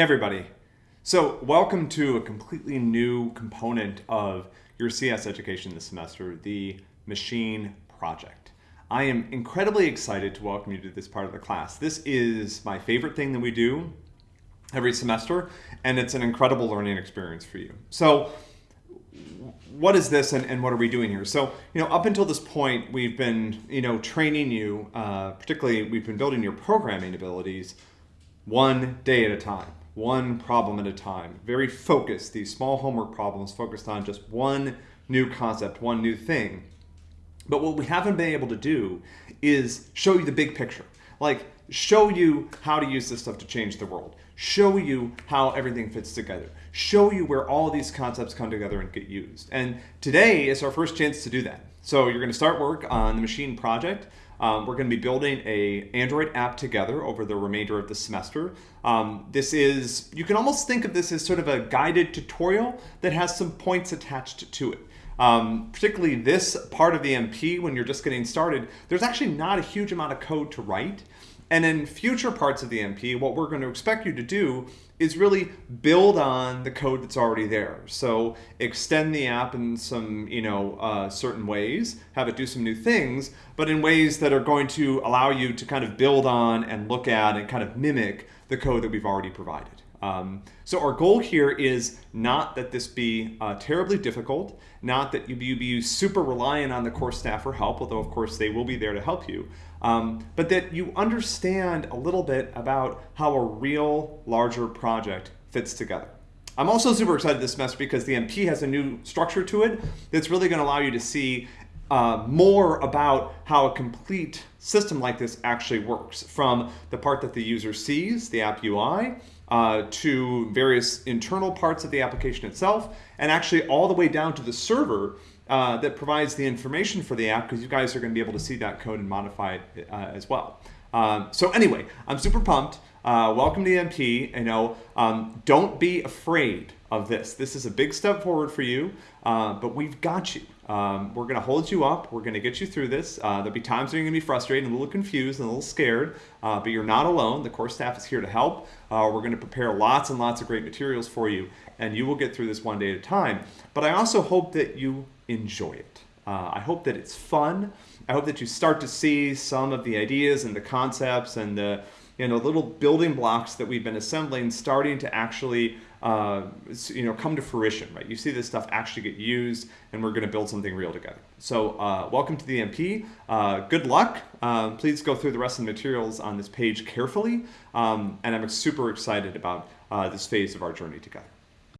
Hey everybody. So welcome to a completely new component of your CS education this semester, the machine project. I am incredibly excited to welcome you to this part of the class. This is my favorite thing that we do every semester, and it's an incredible learning experience for you. So what is this and, and, what are we doing here? So, you know, up until this point, we've been, you know, training you, uh, particularly we've been building your programming abilities one day at a time one problem at a time. Very focused, these small homework problems focused on just one new concept, one new thing. But what we haven't been able to do is show you the big picture. Like, show you how to use this stuff to change the world. Show you how everything fits together. Show you where all these concepts come together and get used. And today is our first chance to do that. So you're going to start work on the machine project. Um, we're going to be building a Android app together over the remainder of the semester. Um, this is, you can almost think of this as sort of a guided tutorial that has some points attached to it. Um, particularly this part of the MP, when you're just getting started, there's actually not a huge amount of code to write. And in future parts of the MP, what we're going to expect you to do is really build on the code that's already there. So extend the app in some, you know, uh, certain ways, have it do some new things, but in ways that are going to allow you to kind of build on and look at and kind of mimic the code that we've already provided. Um, so our goal here is not that this be uh, terribly difficult, not that you be, you be super reliant on the course staff for help, although of course they will be there to help you, um, but that you understand a little bit about how a real larger project fits together. I'm also super excited this semester because the MP has a new structure to it that's really going to allow you to see uh, more about how a complete system like this actually works from the part that the user sees, the app UI, uh, to various internal parts of the application itself, and actually all the way down to the server uh, that provides the information for the app because you guys are going to be able to see that code and modify it uh, as well. Um, so anyway, I'm super pumped. Uh, welcome to MP. You know, um, don't be afraid of this. This is a big step forward for you, uh, but we've got you. Um, we're going to hold you up. We're going to get you through this. Uh, there'll be times when you're going to be frustrated and a little confused and a little scared, uh, but you're not alone. The course staff is here to help. Uh, we're going to prepare lots and lots of great materials for you, and you will get through this one day at a time. But I also hope that you enjoy it. Uh, I hope that it's fun. I hope that you start to see some of the ideas and the concepts and the you know little building blocks that we've been assembling starting to actually uh, you know come to fruition. Right? You see this stuff actually get used, and we're going to build something real together. So uh, welcome to the MP. Uh, good luck. Um, please go through the rest of the materials on this page carefully, um, and I'm super excited about uh, this phase of our journey together.